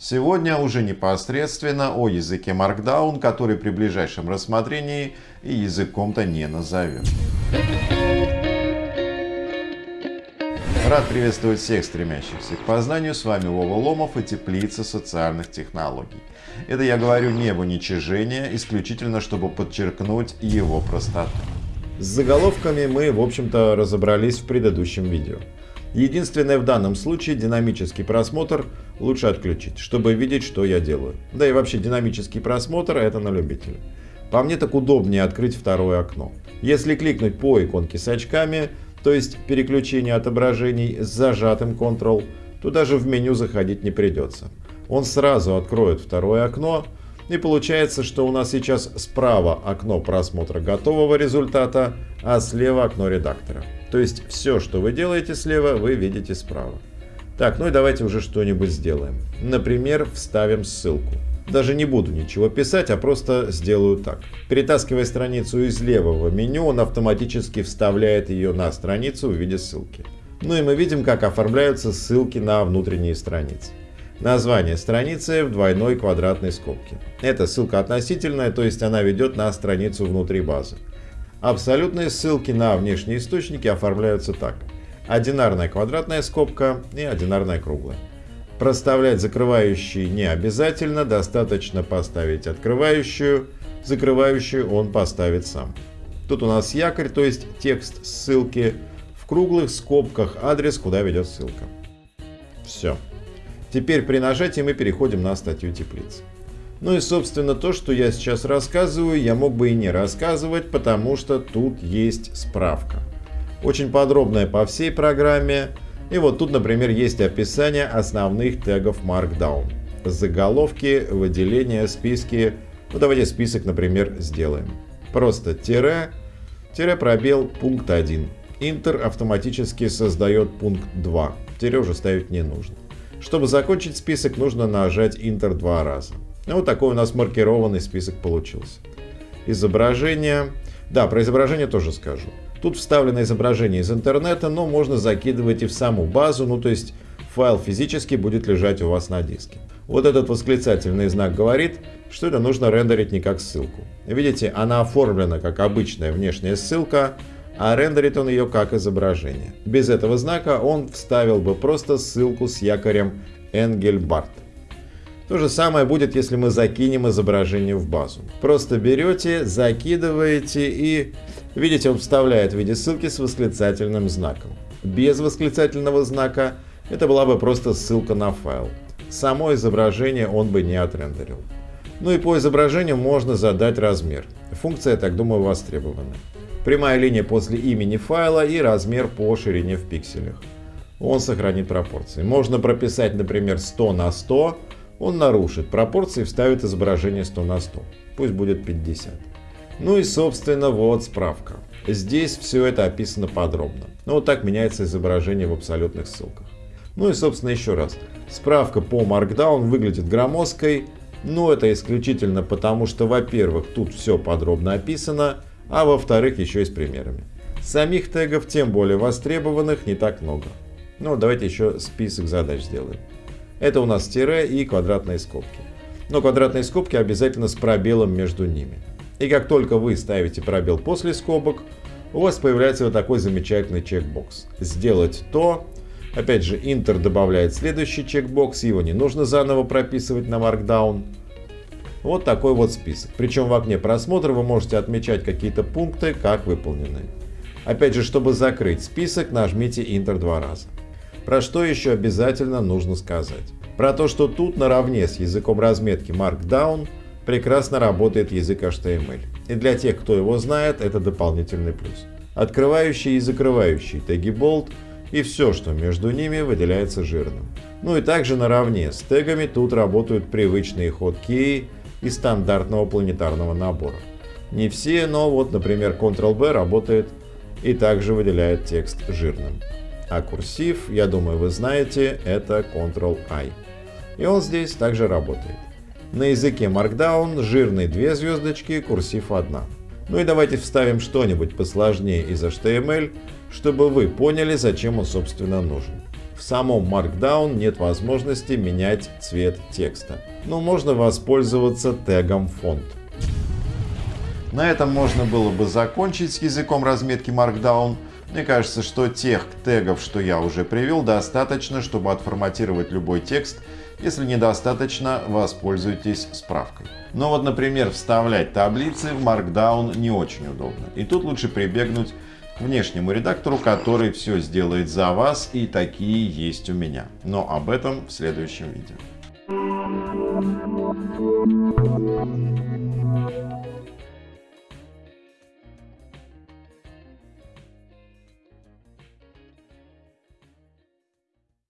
Сегодня уже непосредственно о языке Markdown, который при ближайшем рассмотрении и языком-то не назовем. Рад приветствовать всех стремящихся к познанию. С вами Вова Ломов и Теплица социальных технологий. Это я говорю не в уничижение, исключительно чтобы подчеркнуть его простоту. С заголовками мы, в общем-то, разобрались в предыдущем видео. Единственное в данном случае динамический просмотр лучше отключить, чтобы видеть, что я делаю. Да и вообще динамический просмотр это на любителя. По мне так удобнее открыть второе окно. Если кликнуть по иконке с очками, то есть переключение отображений с зажатым Ctrl, то даже в меню заходить не придется. Он сразу откроет второе окно, и получается, что у нас сейчас справа окно просмотра готового результата, а слева окно редактора. То есть все, что вы делаете слева, вы видите справа. Так, ну и давайте уже что-нибудь сделаем. Например, вставим ссылку. Даже не буду ничего писать, а просто сделаю так. Перетаскивая страницу из левого меню, он автоматически вставляет ее на страницу в виде ссылки. Ну и мы видим, как оформляются ссылки на внутренние страницы. Название страницы в двойной квадратной скобке. Это ссылка относительная, то есть она ведет на страницу внутри базы. Абсолютные ссылки на внешние источники оформляются так. Одинарная квадратная скобка и одинарная круглая. Проставлять закрывающие не обязательно, достаточно поставить открывающую, закрывающую он поставит сам. Тут у нас якорь, то есть текст ссылки, в круглых скобках адрес, куда ведет ссылка. Все. Теперь при нажатии мы переходим на статью теплицы. Ну и собственно то, что я сейчас рассказываю, я мог бы и не рассказывать, потому что тут есть справка. Очень подробная по всей программе. И вот тут, например, есть описание основных тегов Markdown. Заголовки, выделения, списки. Ну давайте список, например, сделаем. Просто тире, тире пробел пункт 1. Интер автоматически создает пункт 2. Тире уже ставить не нужно. Чтобы закончить список, нужно нажать Enter два раза. Ну, вот такой у нас маркированный список получился. Изображение. Да, про изображение тоже скажу. Тут вставлено изображение из интернета, но можно закидывать и в саму базу, ну то есть файл физически будет лежать у вас на диске. Вот этот восклицательный знак говорит, что это нужно рендерить не как ссылку. Видите, она оформлена как обычная внешняя ссылка, а рендерит он ее как изображение. Без этого знака он вставил бы просто ссылку с якорем Engelbart. То же самое будет, если мы закинем изображение в базу. Просто берете, закидываете и, видите, он вставляет в виде ссылки с восклицательным знаком. Без восклицательного знака это была бы просто ссылка на файл. Само изображение он бы не отрендерил. Ну и по изображению можно задать размер. Функция, так думаю, востребована. Прямая линия после имени файла и размер по ширине в пикселях. Он сохранит пропорции. Можно прописать, например, 100 на 100, он нарушит пропорции и вставит изображение 100 на 100. Пусть будет 50. Ну и собственно вот справка. Здесь все это описано подробно. Ну вот так меняется изображение в абсолютных ссылках. Ну и собственно еще раз. Справка по Markdown выглядит громоздкой, но это исключительно потому, что во-первых тут все подробно описано, а во-вторых еще и с примерами. Самих тегов, тем более востребованных, не так много. Ну давайте еще список задач сделаем. Это у нас тире и квадратные скобки. Но квадратные скобки обязательно с пробелом между ними. И как только вы ставите пробел после скобок, у вас появляется вот такой замечательный чекбокс. Сделать то. Опять же, Enter добавляет следующий чекбокс, его не нужно заново прописывать на Markdown. Вот такой вот список. Причем в окне просмотра вы можете отмечать какие-то пункты как выполненные. Опять же, чтобы закрыть список, нажмите Enter два раза. Про что еще обязательно нужно сказать? Про то, что тут наравне с языком разметки Markdown прекрасно работает язык HTML. И для тех, кто его знает, это дополнительный плюс. Открывающий и закрывающий теги bold и все, что между ними, выделяется жирным. Ну и также наравне с тегами тут работают привычные хоткеи из стандартного планетарного набора. Не все, но вот, например, Ctrl-B работает и также выделяет текст жирным. А курсив, я думаю, вы знаете, это Ctrl-I. И он здесь также работает. На языке Markdown жирный две звездочки, курсив одна. Ну и давайте вставим что-нибудь посложнее из HTML, чтобы вы поняли, зачем он собственно нужен. В самом Markdown нет возможности менять цвет текста, но можно воспользоваться тегом фонд. На этом можно было бы закончить с языком разметки Markdown. Мне кажется, что тех тегов, что я уже привел, достаточно, чтобы отформатировать любой текст. Если недостаточно, воспользуйтесь справкой. Но вот, например, вставлять таблицы в Markdown не очень удобно. И тут лучше прибегнуть внешнему редактору, который все сделает за вас, и такие есть у меня. Но об этом в следующем видео.